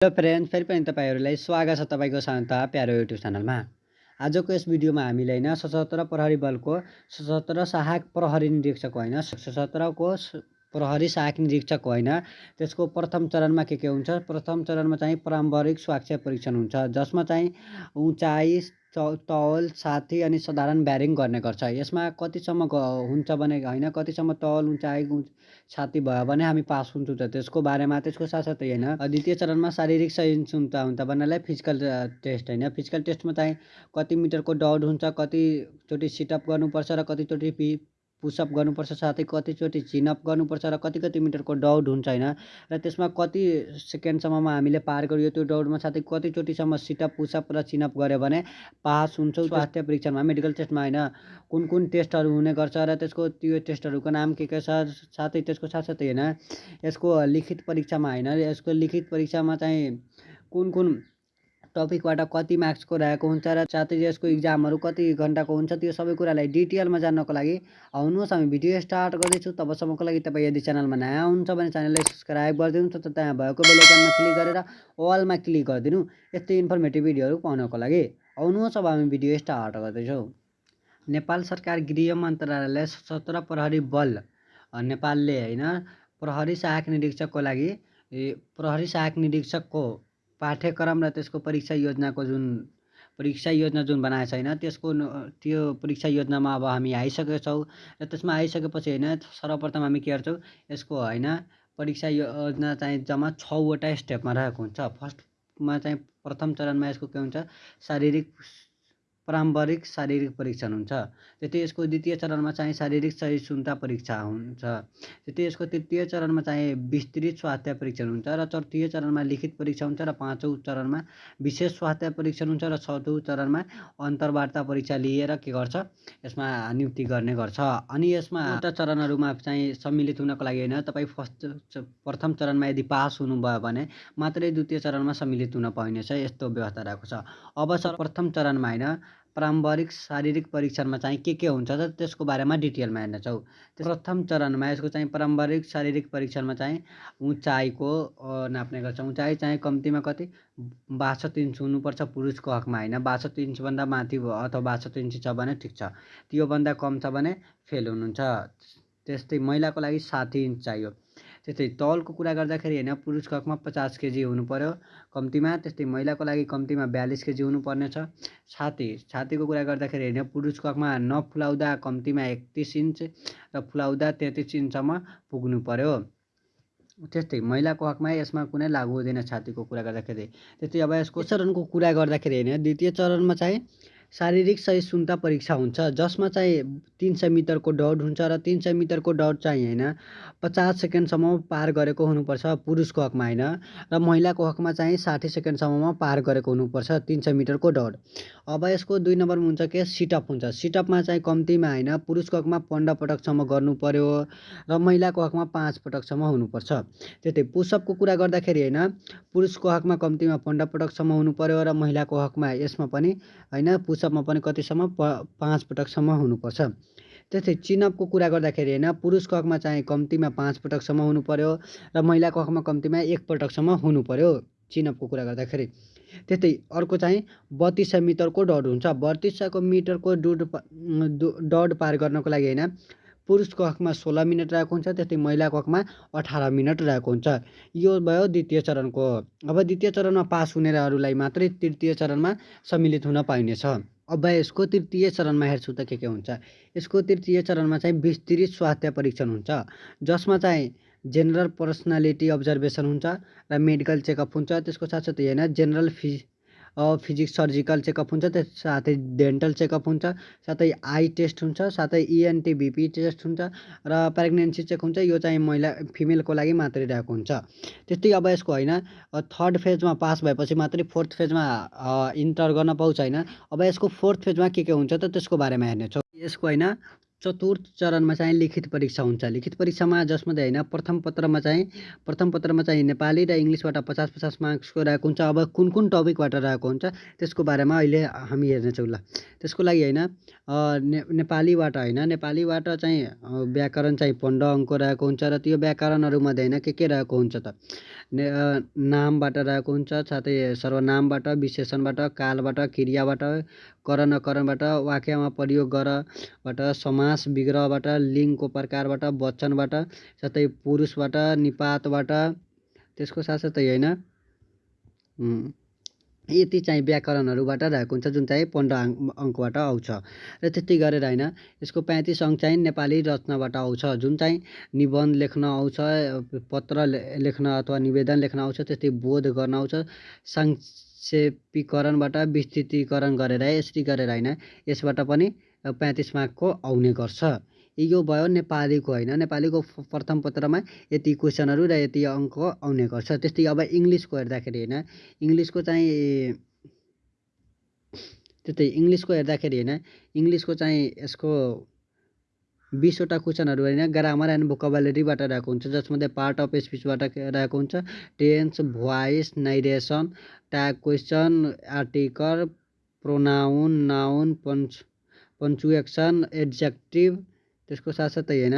Hello friend फेरि पनि तपाईँहरूलाई स्वागत छ तपाईँको शान्त प्यारो युट्युब च्यानलमा। आजको यस भिडियोमा हामीले होइन सशस्त्र प्रहरी बलको सशस्त्र सहायक प्रहरी निरीक्षक होइन सशस्त्रको प्रहरी सहायक निरीक्षक होइन त्यसको प्रथम चरणमा के के हुन्छ? प्रथम चरणमा चाहिँ प्रारम्भिक स्वास्थ्य परीक्षण हुन्छ जसमा चाहिँ उचाइ तौल साथी अनि साधारण ब्यारिङ गर्ने गर्छ। यसमा कतिसम्म हुन्छ भने होइन कतिसम्म तौल उचाइ छाती भयो भने हामी पास हुन्छौँ त। त्यसको बारेमा त्यसको साथसाथै होइन द्वितीय चरणमा शारीरिक सहिष्णुता हुन्छ भन्नाले फिजिकल टेस्ट होइन। फिजिकल टेस्टमा चाहिँ कति मिटरको दौड हुन्छ कतिचोटि सिटअप गर्नुपर्छ र कतिचोटि पि पुसअप गर्नुपर्छ साथै कतिचोटि चिनअप गर्नुपर्छ र कति कति मिटरको दौड हुन्छ होइन। र त्यसमा कति सेकेन्डसम्ममा हामीले पार गरियो त्यो दौडमा साथै कतिचोटिसम्म सिटअप पुसअप र चिनअप गऱ्यो भने पास हुन्छौँ स्वास्थ्य परीक्षणमा मेडिकल टेस्टमा होइन। कुन कुन टेस्टहरू हुने गर्छ र त्यसको त्यो टेस्टहरूको नाम के के छ साथै त्यसको साथसाथै होइन यसको लिखित परीक्षामा होइन यसको लिखित परीक्षामा चाहिँ कुन कुन टपिकबाट कति मार्क्सको रहेको हुन्छ र साथै यसको इक्जामहरू कति घन्टाको हुन्छ त्यो सबै कुरालाई डिटेलमा जान्नको लागि आउनुहोस् हामी भिडियो स्टार्ट गर्दैछु। तबसम्मको लागि तपाईँ यदि च्यानलमा नयाँ हुन्छ भने च्यानललाई सब्सक्राइब गरिदिनु त त्यहाँ भएको बेलायकनमा क्लिक गरेर अलमा क्लिक गरिदिनु। यस्तै इन्फर्मेटिभ भिडियोहरू पाउनको लागि आउनुहोस् अब हामी भिडियो स्टार्ट गर्दैछौँ। नेपाल सरकार गृह मन्त्रालयले सशस्त्र प्रहरी बल नेपालले होइन प्रहरी सहायक निरीक्षकको लागि प्रहरी सहायक निरीक्षकको पाठ्यक्रम र त्यसको परीक्षा योजनाको जुन परीक्षा योजना जुन बनाएको छैन त्यसको त्यो परीक्षा योजनामा अब हामी आइसकेका छौँ र त्यसमा आइसकेपछि होइन सर्वप्रथम हामी के गर्छौँ यसको होइन परीक्षा योजना चाहिँ जम्मा छवटा स्टेपमा रहेको हुन्छ। फर्स्टमा चाहिँ प्रथम चरणमा यसको के हुन्छ शारीरिक प्रारम्भिक शारीरिक परीक्षण हुन्छ। त्यति यसको द्वितीय चरणमा चाहिँ शारीरिक सहिष्णुता परीक्षा हुन्छ। त्यति यसको तृतीय चरणमा चाहिँ विस्तृत स्वास्थ्य परीक्षण हुन्छ र चौथो चरणमा लिखित परीक्षा हुन्छ र पाँचौँ चरणमा विशेष स्वास्थ्य परीक्षण हुन्छ र चौथो चरणमा अन्तर्वार्ता परीक्षा लिएर के गर्छ? यसमा नियुक्ति गर्ने गर्छ। अनि यसमा एउटा चरणहरूमा चाहिँ सम्मिलित हुनको लागि होइन तपाईँ फर्स्ट प्रथम चरणमा यदि पास हुनुभयो भने मात्रै द्वितीय चरणमा सम्मिलित हुन पाइनेछ यस्तो व्यवस्था रहेको छ। अब प्रथम चरणमा होइन प्रारम्भिक शारीरिक परीक्षणमा चाहिँ के के हुन्छ त त्यसको बारेमा डिटेलमा हेर्नेछौँ। प्रथम चरणमा यसको चाहिँ प्रारम्भिक शारीरिक परीक्षणमा चाहिँ उचाइको नाप्ने गर्छ। उचाइ चाहिँ कम्तीमा कति? बासठ इन्च हुनुपर्छ पुरुषको हकमा होइन? बासठ इन्चभन्दा माथि अथवा बासठ इन्च छ भने ठिक छ। त्योभन्दा कम छ भने फेल हुनुहुन्छ। त्यस्तै महिलाको लागि साठी इन्च चाहियो। त्यस्तै तौलको कुरा गर्दाखेरि होइन पुरुषको हकमा पचास केजी हुनु पऱ्यो कम्तीमा त्यस्तै महिलाको लागि कम्तीमा बयालिस केजी हुनुपर्ने छ छाती छातीको कुरा गर्दाखेरि होइन पुरुषको हकमा नफुलाउँदा कम्तीमा एकतिस इन्च र फुलाउँदा तेत्तिस इन्चसम्म पुग्नु पऱ्यो त्यस्तै महिलाको हकमा यसमा कुनै लागु हुँदैन छातीको कुरा गर्दाखेरि। त्यस्तै अब यसको चरणको कुरा गर्दाखेरि होइन द्वितीय चरणमा चाहिँ शारीरिक सहिष्णुता परीक्षा हुन्छ जसमा चाहिँ तिन सय मिटरको दौड हुन्छ र तिन सय मिटरको दौड चाहिँ होइन पचास सेकेन्डसम्म पार गरेको हुनुपर्छ पुरुषको हकमा होइन र महिलाको हकमा चाहिँ साठी सेकेन्डसम्ममा पार गरेको हुनुपर्छ तिन सय मिटरको दौड। अब यसको दुई नम्बरमा हुन्छ के? सिटअप हुन्छ। सिटअपमा चाहिँ कम्तीमा होइन पुरुषको हकमा पन्ध्र पटकसम्म गर्नु पऱ्यो र महिलाको हकमा पाँच पटकसम्म हुनुपर्छ। त्यस्तै पुसअपको कुरा गर्दाखेरि होइन पुरुषको हकमा कम्तीमा पन्ध्र पटकसम्म हुनु पऱ्यो र महिलाको हकमा यसमा पनि होइन पुसअपमा पनि कतिसम्म प पाँच पटकसम्म हुनुपर्छ। त्यस्तै चिनअपको कुरा गर्दाखेरि होइन पुरुषको हकमा चाहिँ कम्तीमा पाँच पटकसम्म हुनु पऱ्यो र महिलाको हकमा कम्तीमा एक हुनु पऱ्यो चिनअपको कुरा गर्दाखेरि। त्यस्तै अर्को चाहिँ बत्तिस सय मिटरको दौड हुन्छ। बत्तिस सयको मिटरको डुड दौड पार गर्नको लागि होइन पुरुषको हकमा सोह्र मिनट रहेको हुन्छ त्यस्तै महिलाको हकमा अठार मिनट रहेको हुन्छ। यो भयो द्वितीय चरणको। अब द्वितीय चरणमा पास हुनेहरूलाई मात्रै तृतीय चरणमा सम्मिलित हुन पाइनेछ। अब यसको तृतीय चरणमा हेर्छु त के के हुन्छ। यसको तृतीय चरणमा चाहिँ विस्तृत स्वास्थ्य परीक्षण हुन्छ। जसमा चाहिँ जेनरल पर्सनालिटी अब्जर्भेसन हुन्छ र मेडिकल चेकअप हुन्छ। त्यसको साथसाथै होइन जेनरल फि फिजिक्स सर्जिकल चेकअप हुन्छ त्यस साथै डेन्टल चेकअप हुन्छ साथै आई टेस्ट हुन्छ साथै इएनटी बिपी टेस्ट हुन्छ र प्रेग्नेन्सी चेक हुन्छ यो चाहिँ महिला फिमेलको लागि मात्रै रहेको हुन्छ। त्यस्तै अब यसको होइन थर्ड फेजमा पास भएपछि मात्रै फोर्थ फेजमा इन्टर गर्न पाउँछ होइन। अब यसको फोर्थ फेजमा के के हुन्छ त त्यसको बारेमा हेर्नेछौँ यसको होइन चतुर्थ चरणमा चाहिँ लिखित परीक्षा हुन्छ। लिखित परीक्षामा जसमध्ये होइन प्रथम पत्रमा चाहिँ प्रथम पत्रमा चाहिँ नेपाली र इङ्ग्लिसबाट पचास पचास मार्क्सको रहेको हुन्छ। अब कुन कुन टपिकबाट रहेको हुन्छ त्यसको बारेमा अहिले हामी हेर्नेछौँ ल। त्यसको लागि होइन ने नेपालीबाट होइन नेपालीबाट चाहिँ व्याकरण चाहिँ पन्ध्र अङ्कको रहेको हुन्छ र त्यो व्याकरणहरूमध्ये होइन के के रहेको हुन्छ त? नामबाट रहेको हुन्छ साथै सर्वनामबाट विशेषणबाट कालबाट क्रियाबाट करण नकरणबाट वाक्यमा प्रयोग गरबाट समास विग्रहबाट लिङ्गको प्रकारबाट वचनबाट साथै पुरुषबाट निपातबाट त्यसको साथसाथै होइन? यति चाहिँ व्याकरणहरूबाट रहेको हुन्छ जुन चाहिँ पन्ध्र अङ्क अङ्कबाट आउँछ। र त्यति गरेर होइन यसको पैँतिस अङ्क चाहिँ नेपाली रचनाबाट आउँछ। जुन चाहिँ निबन्ध लेख्न आउँछ पत्र लेख्न अथवा निवेदन लेख्न आउँछ त्यस्तै बोध गर्न आउँछ सङ्क्षेपीकरणबाट विस्तृतीकरण गरेर यसरी गरेर होइन यसबाट पनि पैँतिस मार्कको आउने गर्छ। यो भयो नेपालीको होइन नेपालीको प्रथम पत्रमा यति क्वेसनहरू र यति अङ्क आउने गर्छ। त्यस्तै अब इङ्ग्लिसको हेर्दाखेरि होइन इङ्ग्लिसको चाहिँ त्यस्तै इङ्ग्लिसको हेर्दाखेरि होइन इङ्ग्लिसको चाहिँ यसको बिसवटा क्वेसनहरू होइन ग्रामर एन्ड भोकाबुलरीबाट रहेको हुन्छ जसमध्ये पार्ट अफ स्पिचबाट रहेको हुन्छ tense voice narration tag question article pronoun noun punch punctuation adjective त्यसको साथसाथै होइन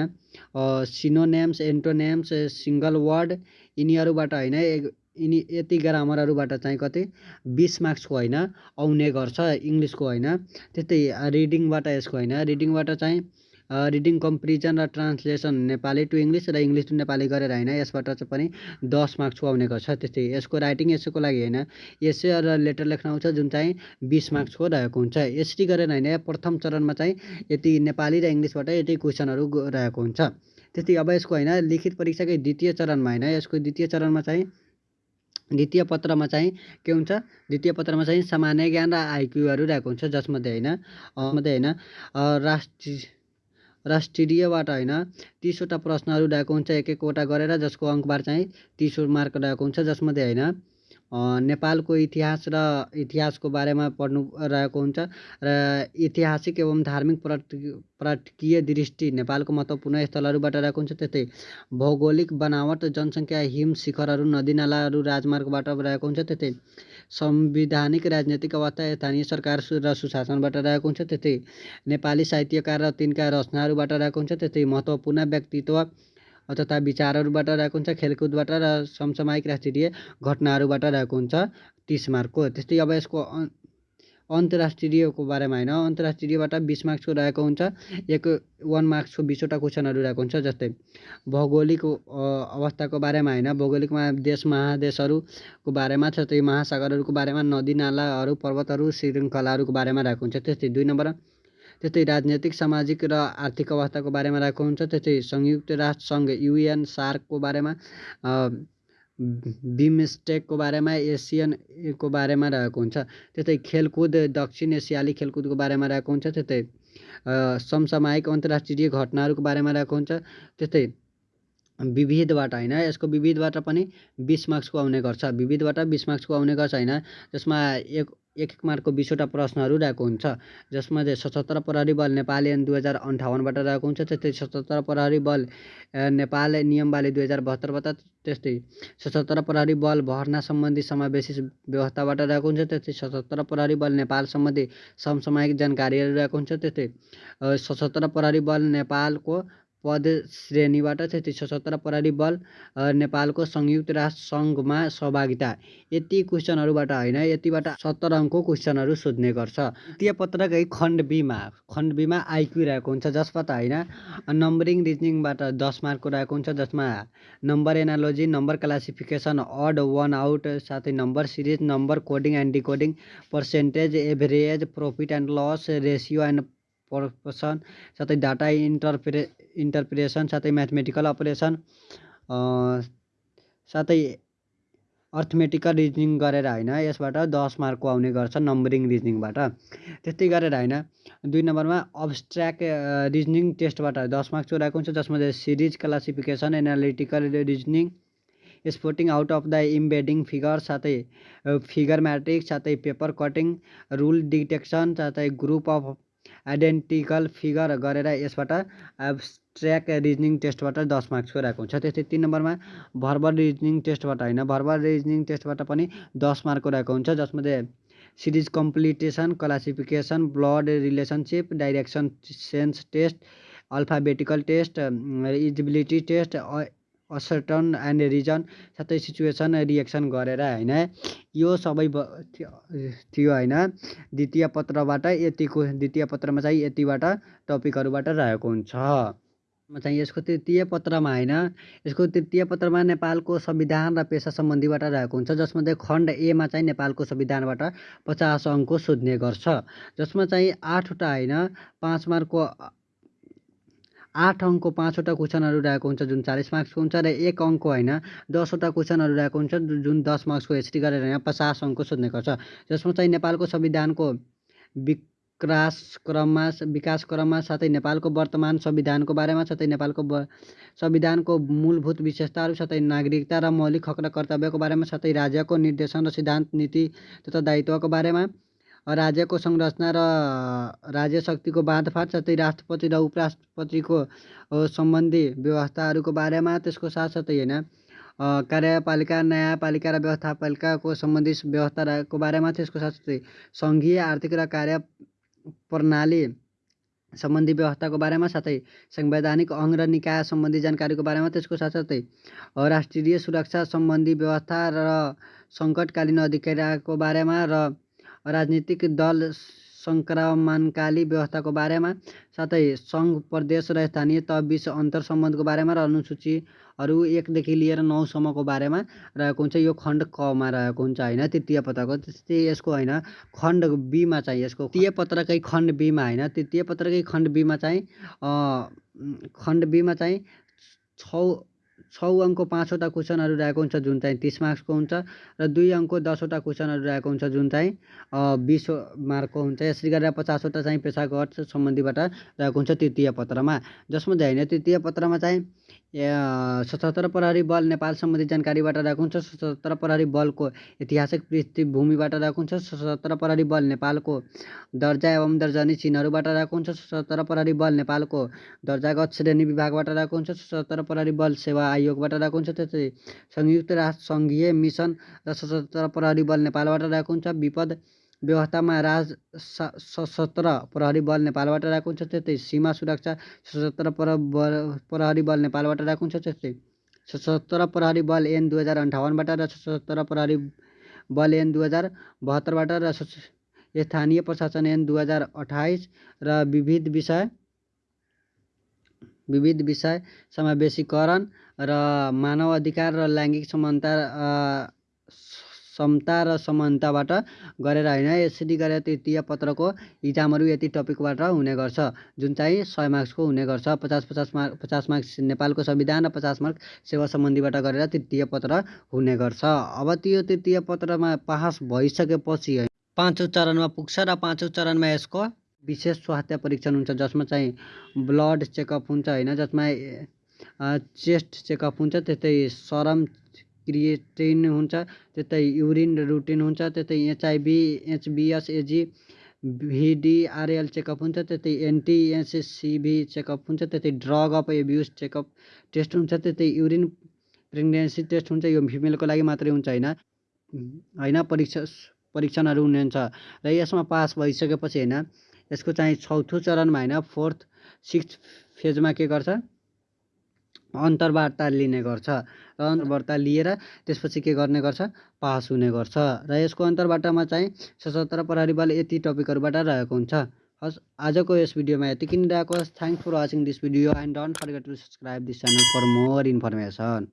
सिनोनेम्स एन्टोनेम्स सिङ्गल वर्ड यिनीहरूबाट होइन यिनी यति ग्रामरहरूबाट चाहिँ कति बिस मार्क्सको होइन आउने गर्छ इङ्ग्लिसको होइन त्यस्तै रिडिङबाट यसको होइन रिडिङबाट चाहिँ रिडिङ कम्पेरिजन र ट्रान्सलेसन नेपाली टु इङ्ग्लिस र इङ्ग्लिस टु नेपाली गरेर होइन यसबाट चाहिँ पनि दस मार्क्सको आउने गर्छ। त्यस्तै यसको राइटिङ एसेको लागि होइन एसे र लेटर लेख्न आउँछ जुन चाहिँ बिस मार्क्सको रहेको हुन्छ। यसरी गरेर होइन प्रथम चरणमा चाहिँ यति नेपाली र इङ्ग्लिसबाट यति क्वेसनहरू रहेको हुन्छ। त्यस्तै अब यसको होइन लिखित परीक्षाकै द्वितीय चरणमा होइन यसको द्वितीय चरणमा चाहिँ द्वितीय पत्रमा चाहिँ के हुन्छ? द्वितीय पत्रमा चाहिँ सामान्य ज्ञान र आइक्यूहरू रहेको हुन्छ जसमध्ये होइन मध्ये होइन राष्ट्रिय राष्ट्रियबाट होइन। तिसवटा प्रश्नहरू रहेको हुन्छ एक एकवटा गरेर जसको अङ्कबार चाहिँ तिस मार्क रहेको हुन्छ जसमध्ये होइन नेपालको इतिहास र इतिहासको बारेमा पढ्नु रहेको हुन्छ र ऐतिहासिक एवं धार्मिक पर्यटकीय दृष्टि नेपालको महत्त्वपूर्ण स्थलहरूबाट रहेको हुन्छ। त्यस्तै भौगोलिक बनावट जनसङ्ख्या हिम शिखरहरू नदीनालाहरू राजमार्गबाट रहेको हुन्छ। त्यस्तै संविधानिक राजनैतिक अवस्था स्थानीय सरकार र सुशासनबाट रहेको हुन्छ। त्यस्तै नेपाली साहित्यकार र तिनका रचनाहरूबाट रहेको हुन्छ। त्यस्तै महत्त्वपूर्ण व्यक्तित्व तथा विचारहरूबाट रहेको हुन्छ। खेलकुदबाट र समसामयिक राष्ट्रिय घटनाहरूबाट रहेको हुन्छ। तिस मार्कको। त्यस्तै अब यसको अन्तर्राष्ट्रियको बारेमा होइन। अन्तर्राष्ट्रियबाट बिस मार्क्सको रहेको हुन्छ एक वान मार्क्सको बिसवटा क्वेसनहरू रहेको हुन्छ जस्तै भौगोलिक अवस्थाको बारेमा होइन। भौगोलिकमा देश महादेशहरूको बारेमा त्यस्तै महासागरहरूको बारेमा नदी नालाहरू पर्वतहरू श्रृङ्खलाहरूको बारेमा रहेको हुन्छ। त्यस्तै दुई नम्बर। त्यस्तै राजनैतिक सामाजिक र आर्थिक अवस्थाको बारेमा रहेको हुन्छ। त्यस्तै संयुक्त राष्ट्र सङ्घ युएन सार्कको बारेमा बिमस्टेकको बारेमा एसियनको बारेमा रहेको हुन्छ। त्यस्तै खेलकुद दक्षिण एसियाली खेलकुदको बारेमा रहेको हुन्छ। त्यस्तै समसामयिक अन्तर्राष्ट्रिय घटनाहरूको बारेमा रहेको हुन्छ। त्यस्तै विविधबाट होइन यसको विविधबाट पनि बिस मार्क्सको आउने गर्छ। विविधबाट बिस मार्क्सको आउने गर्छ होइन जसमा एक एक एक मार्कको बिसवटा प्रश्नहरू रहेको हुन्छ। जसमा चाहिँ सशस्त्र प्रहरी बल नेपाल ऐन दुई हजार अन्ठाउन्नबाट रहेको हुन्छ त्यस्तै सशस्त्र प्रहरी बल नेपाल नियमबाली दुई हजार बहत्तरबाट त्यस्तै सशस्त्र प्रहरी बल भर्ना सम्बन्धी समावेशी व्यवस्थाबाट रहेको हुन्छ त्यस्तै सशस्त्र प्रहरी बल नेपाल सम्बन्धी समसामयिक जानकारीहरू रहेको हुन्छ त्यस्तै सशस्त्र प्रहरी बल नेपालको पद श्रेणीबाट त्यति सशस्त्र प्रहरी बल नेपालको संयुक्त राष्ट्र सङ्घमा सहभागिता। यति क्वेसनहरूबाट होइन यतिबाट सत्तर अङ्कको क्वेसनहरू सोध्ने गर्छ। द्वितीय पत्रकै खण्ड बिमा। खण्ड बिमा आइक्यू रहेको हुन्छ जसबाट होइन नम्बरिङ रिजनिङबाट दस मार्कको रहेको हुन्छ जसमा number analogy number classification odd one out साथै number series number coding and decoding percentage average profit and loss ratio and person साथै डाटा इन्टरप्रे इन्टरप्रिटेसन साथै म्याथमेटिकल अपरेसन साथै अर्थमेटिकल रिजनिङ गरेर होइन यसबाट दस मार्कको आउने गर्छ नम्बरिङ रिजनिङबाट त्यस्तै गरेर होइन दुई नम्बरमा अब्सट्र्याक्ट रिजनिङ टेस्टबाट दस मार्क्सको रहेको हुन्छ जसमा series classification analytical reasoning spotting out of the embedding figure साथै फिगर म्याट्रिक्स साथै पेपर कटिङ रुल डिटेक्सन साथै ग्रुप अफ आइडेन्टिकल फिगर गरेर यसबाट एब्सट्र्याक्ट रिजनिङ टेस्टबाट दस मार्क्सको रहेको हुन्छ। त्यस्तै तिन नम्बरमा भर्बल रिजनिङ टेस्टबाट होइन भर्बल रिजनिङ टेस्टबाट पनि दस मार्कको रहेको हुन्छ जसमध्ये series completion classification blood relationship direction sense test alphabetical test eligibility test assertion and reason साथै सिचुएसन रिएक्सन गरेर होइन। यो सबै थियो होइन। द्वितीय पत्रबाट यतिको द्वितीय पत्रमा चाहिँ यतिबाट टपिकहरूबाट रहेको हुन्छ। चाहिँ यसको तृतीय पत्रमा होइन। यसको तृतीय पत्रमा नेपालको संविधान र पेसा सम्बन्धीबाट रहेको हुन्छ जसमध्ये खण्ड एमा चाहिँ नेपालको संविधानबाट पचास अङ्कको सोध्ने गर्छ। जसमा चाहिँ आठवटा होइन पाँच मार्कको आठ अङ्कको पाँचवटा क्वेसनहरू रहेको हुन्छ जुन चालिस मार्क्सको हुन्छ र एक अङ्क होइन दसवटा क्वेसनहरू रहेको हुन्छ जुन दस मार्क्सको यसरी गरेर यहाँ पचास अङ्कको सोध्ने गर्छ। जसमा चाहिँ नेपालको संविधानको विकास क्रममा विकास क्रममा साथै नेपालको वर्तमान संविधानको बारेमा साथै नेपालको संविधानको मूलभूत विशेषताहरू साथै नागरिकता र मौलिक हक र कर्तव्यको बारेमा साथै राज्यको निर्देशन र सिद्धान्त नीति तथा दायित्वको बारेमा। राज्यको संरचना र राज्य शक्तिको बाँडफाँड साथै राष्ट्रपति र उपराष्ट्रपतिको सम्बन्धी व्यवस्थाहरूको बारेमा त्यसको साथसाथै होइन कार्यपालिका न्यायपालिका र व्यवस्थापालिकाको सम्बन्धी व्यवस्थाको बारेमा त्यसको साथसाथै सङ्घीय आर्थिक र कार्य प्रणाली सम्बन्धी व्यवस्थाको बारेमा साथै संवैधानिक अङ्ग र निकाय सम्बन्धी जानकारीको बारेमा त्यसको साथसाथै राष्ट्रिय सुरक्षा सम्बन्धी व्यवस्था र सङ्कटकालीन अधिकारको बारेमा र राजनीतिक दल सङ्क्रमणकाली व्यवस्थाको बारेमा साथै सङ्घ प्रदेश र स्थानीय तहबिच अन्तर सम्बन्धको बारेमा र अनुसूचीहरू एकदेखि लिएर नौसम्मको बारेमा रहेको हुन्छ। यो खण्ड कमा रहेको हुन्छ होइन? तृतीय पत्रको त्यस्तै यसको होइन? खण्ड बीमा चाहिँ यसको तृतीय पत्रकै खण्ड बीमा होइन? तृतीय पत्रकै खण्ड बीमा चाहिँ खण्ड बीमा चाहिँ छ छ अङ्कको पाँचवटा क्वेसनहरू रहेको हुन्छ जुन चाहिँ तिस मार्क्सको हुन्छ र दुई अङ्कको दसवटा क्वेसनहरू रहेको हुन्छ जुन चाहिँ बिस मार्कको हुन्छ। यसरी गरेर पचासवटा चाहिँ पेसागत सम्बन्धीबाट रहेको हुन्छ तृतीय पत्रमा। जसमा चाहिँ होइन तृतीय पत्रमा चाहिँ सशस्त्र प्रहरी बल नेपाल सम्बन्धी जानकारीबाट रहेको हुन्छ। सशस्त्र प्रहरी बलको ऐतिहासिक पृष्ठभूमिबाट रहेको हुन्छ। सशस्त्र प्रहरी बल नेपालको दर्जा एवं दर्जनी चिन्हहरूबाट रहेको हुन्छ। सशस्त्र प्रहरी बल नेपालको दर्जागत श्रेणी विभागबाट रहेको हुन्छ। सशस्त्र प्रहरी बल सेवा आयोगबाट रहेको हुन्छ। त्यस्तै संयुक्त राष्ट्र सङ्घीय मिसन र सशस्त्र प्रहरी बल नेपालबाट रहेको हुन्छ। विपद व्यवस्थामा राज सशस्त्र प्रहरी बल नेपालबाट रहेको हुन्छ। त्यस्तै सीमा सुरक्षा सशस्त्र प्रहरी बल नेपालबाट रहेको हुन्छ। त्यस्तै सशस्त्र प्रहरी बल एन दुई हजार अन्ठाउन्नबाट र सशस्त्र प्रहरी बल एन दुई हजार बहत्तरबाट र स्थानीय प्रशासन एन दुई हजार अठाइस र विविध विषय विविध विषय समावेशीकरण र मानव अधिकार र लैङ्गिक समानता समता र समानताबाट गरेर होइन यसरी गरेर तृतीय पत्रको इक्जामहरू यति टपिकबाट हुने गर्छ जुन चाहिँ सय मार्क्सको हुने गर्छ। पचास पचास मार्क पचास मार्क्स नेपालको संविधान र पचास मार्क सेवा सम्बन्धीबाट गरेर तृतीय पत्र हुने गर्छ। अब त्यो तृतीय पत्रमा पास भइसकेपछि पाँचौँ चरणमा पुग्छ र पाँचौँ चरणमा यसको विशेष स्वास्थ्य परीक्षण हुन्छ जसमा चाहिँ ब्लड चेकअप हुन्छ होइन? जसमा चेस्ट चेकअप हुन्छ त्यस्तै सरम क्रिएटिन हुन्छ त्यस्तै युरिन रुटिन हुन्छ त्यस्तै एचआइभी एचबिएस एजी भिडिआरएल चेकअप हुन्छ त्यस्तै एनटिएससिभी चेकअप हुन्छ त्यस्तै drug of abuse checkup test हुन्छ त्यस्तै युरिन प्रेग्नेन्सी टेस्ट हुन्छ यो फिमेलको लागि मात्रै हुन्छ होइन? होइन? परीक्षा परीक्षणहरू हुने हुन्छ। र यसमा पास भइसकेपछि होइन यसको चाहिँ चौथो चरणमा होइन फोर्थ सिक्स फेजमा के गर्छ? अन्तर्वार्ता लिने गर्छ। र अन्तर्वार्ता लिएर त्यसपछि के गर्ने गर्छ? पास हुने गर्छ। र यसको अन्तर्वार्तामा चाहिँ सशस्त्र प्रहरी बल यति टपिकहरूबाट रहेको हुन्छ। हस् आजको यस भिडियोमा यति किन रहेको thank for watching this video and don't forget to subscribe this channel for more information